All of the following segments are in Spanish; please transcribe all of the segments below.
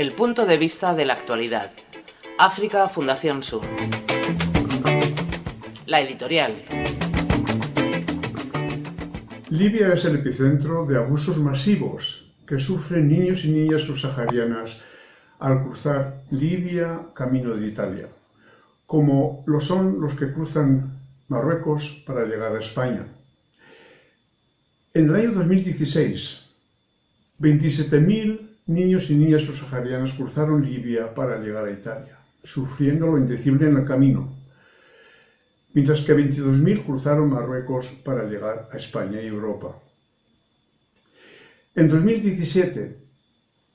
El punto de vista de la actualidad. África Fundación Sur. La editorial. Libia es el epicentro de abusos masivos que sufren niños y niñas subsaharianas al cruzar Libia camino de Italia, como lo son los que cruzan Marruecos para llegar a España. En el año 2016, 27.000 niños y niñas subsaharianas cruzaron Libia para llegar a Italia, sufriendo lo indecible en el camino, mientras que 22.000 cruzaron Marruecos para llegar a España y Europa. En 2017,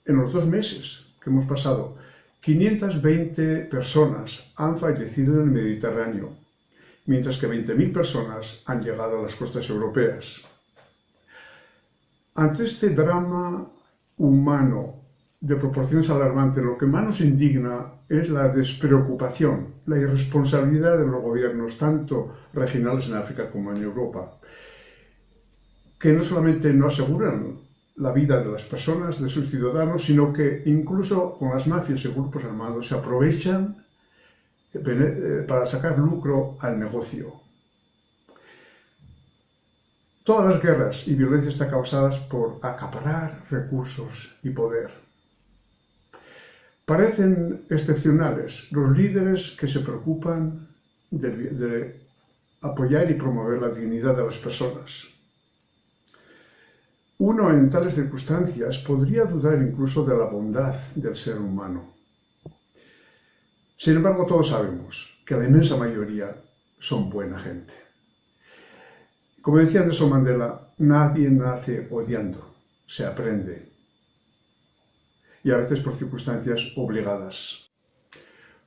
en los dos meses que hemos pasado, 520 personas han fallecido en el Mediterráneo, mientras que 20.000 personas han llegado a las costas europeas. Ante este drama humano de proporciones alarmantes, lo que más nos indigna es la despreocupación, la irresponsabilidad de los gobiernos, tanto regionales en África como en Europa, que no solamente no aseguran la vida de las personas, de sus ciudadanos, sino que incluso con las mafias y grupos armados se aprovechan eh, para sacar lucro al negocio. Todas las guerras y violencias están causadas por acaparar recursos y poder. Parecen excepcionales los líderes que se preocupan de, de apoyar y promover la dignidad de las personas. Uno en tales circunstancias podría dudar incluso de la bondad del ser humano. Sin embargo, todos sabemos que la inmensa mayoría son buena gente. Como decía Nelson Mandela, nadie nace odiando, se aprende. Y a veces por circunstancias obligadas.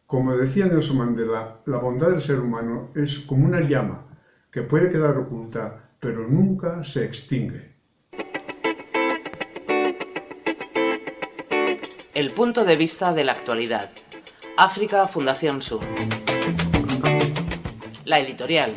Como decía Nelson Mandela, la bondad del ser humano es como una llama que puede quedar oculta, pero nunca se extingue. El punto de vista de la actualidad. África Fundación Sur. La editorial.